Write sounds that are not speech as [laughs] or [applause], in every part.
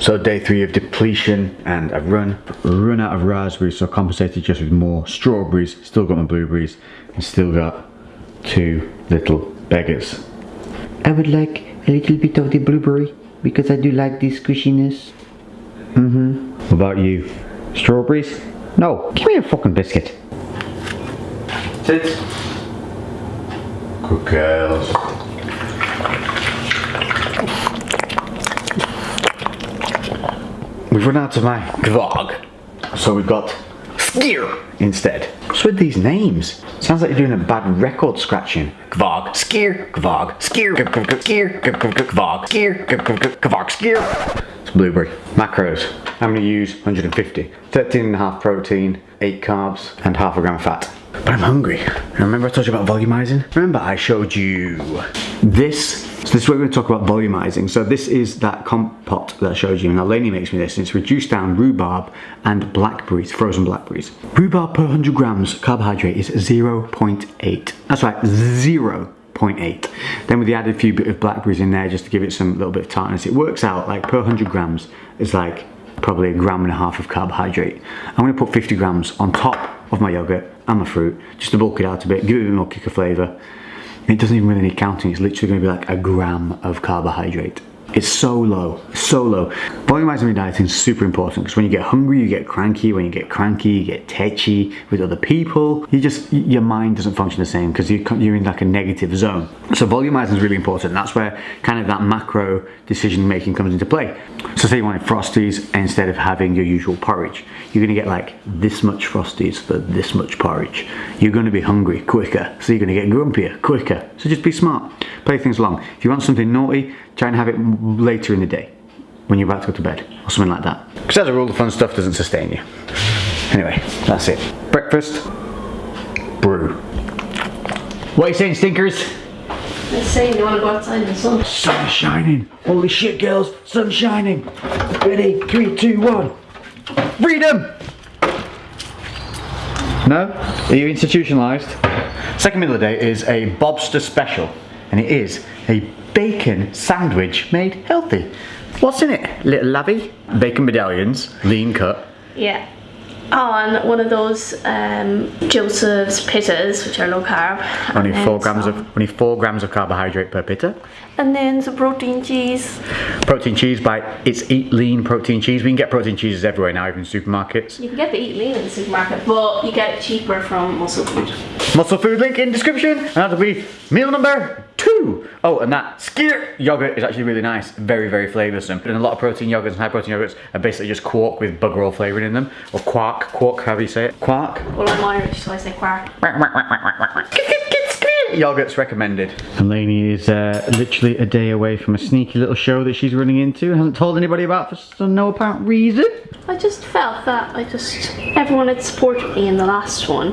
So day three of depletion and I've run run out of raspberries so I compensated just with more strawberries, still got my blueberries and still got two little beggars. I would like a little bit of the blueberry because I do like the squishiness. Mm-hmm. What about you? Strawberries? No, give me a fucking biscuit. Sit. Good girls. We've run out of my Gvog, so we've got Skyr instead. What's with these names? Sounds like you're doing a bad record scratching. Gvog, Skyr, Gvog, Skyr, Skyr, Gvog, Skyr, Gvog, Skyr. It's blueberry. Macros. I'm going to use 150. 13 and a half protein, 8 carbs, and half a gram of fat. But I'm hungry. Remember I told you about volumizing? Remember I showed you this so this is where we're going to talk about volumizing. So this is that compote that I showed you. Now Lainey makes me this and it's reduced down rhubarb and blackberries, frozen blackberries. Rhubarb per 100 grams carbohydrate is 0.8. That's right, 0.8. Then with the added few bit of blackberries in there just to give it some little bit of tartness, it works out like per 100 grams is like probably a gram and a half of carbohydrate. I'm going to put 50 grams on top of my yogurt and my fruit just to bulk it out a bit, give it a bit more kick of flavour it doesn't even really need counting, it's literally gonna be like a gram of carbohydrate. It's so low, so low. Volumizing your dieting is super important because when you get hungry, you get cranky. When you get cranky, you get tetchy with other people. You just, your mind doesn't function the same because you're in like a negative zone. So volumizing is really important. That's where kind of that macro decision making comes into play. So say you wanted Frosties instead of having your usual porridge. You're gonna get like this much Frosties for this much porridge. You're gonna be hungry quicker. So you're gonna get grumpier quicker. So just be smart, play things along. If you want something naughty, try and have it later in the day when you're about to go to bed or something like that. Because as a rule, the fun stuff doesn't sustain you. Anyway, that's it. Breakfast, brew. What are you saying, stinkers? Let's say you want to go outside in the sun. Sun's shining. Holy shit, girls. Sun's shining. Ready? Three, two, one. Freedom! No? Are you institutionalized? Second meal of the day is a Bobster special. And it is a bacon sandwich made healthy. What's in it? Little lavy? Bacon medallions, lean cut. Yeah. On one of those um, Joseph's pittas, which are low carb. Only four grams some. of only four grams of carbohydrate per pitta. And then some protein cheese. Protein cheese by it's Eat Lean protein cheese. We can get protein cheeses everywhere now, even supermarkets. You can get the Eat Lean in the supermarket, but you get it cheaper from Muscle Food. Muscle Food link in description, and that'll be meal number two. Oh, and that Skyr yogurt is actually really nice. Very, very flavoursome. And a lot of protein yogurts and high protein yogurts are basically just quark with bugger all flavouring in them. Or quark, quark, however you say it. Quark. Well, I'm Irish, so I say quark. Yogurt's recommended. And Lainey is uh, literally a day away from a sneaky little show that she's running into. Hasn't told anybody about for no apparent reason. I just felt that I just, everyone had supported me in the last one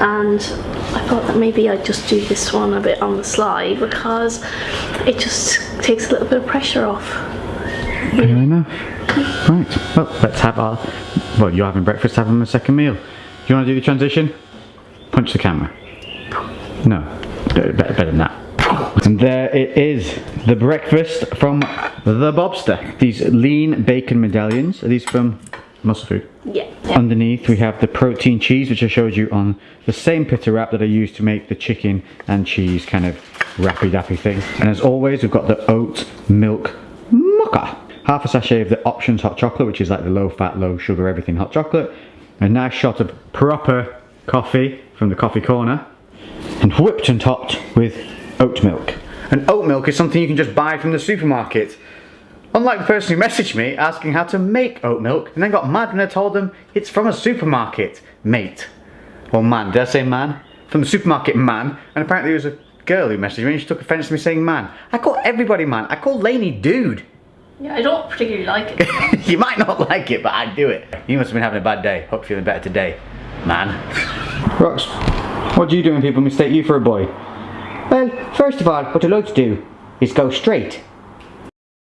and I thought that maybe I'd just do this one a bit on the slide because it just takes a little bit of pressure off. Fair enough. Right, well let's have our, well you're having breakfast, having a second meal. Do you want to do the transition? Punch the camera. No, better, better than that. And there it is, the breakfast from the Bobster. These lean bacon medallions, are these from muscle food. Yeah. Underneath we have the protein cheese which I showed you on the same pitta wrap that I used to make the chicken and cheese kind of wrappy dappy thing. And as always we've got the oat milk mocha. Half a sachet of the options hot chocolate which is like the low fat, low sugar, everything hot chocolate. A nice shot of proper coffee from the coffee corner. And whipped and topped with oat milk. And oat milk is something you can just buy from the supermarket. Unlike the person who messaged me asking how to make oat milk and then got mad when I told them it's from a supermarket, mate. Or man, did I say man? From the supermarket man, and apparently it was a girl who messaged me and she took offence to me saying man. I call everybody man, I call Lainey dude. Yeah, I don't particularly like it. [laughs] you might not like it, but I do it. You must have been having a bad day. Hope you're feeling better today, man. Rox, what do you do when people mistake you for a boy? Well, first of all, what I like to do is go straight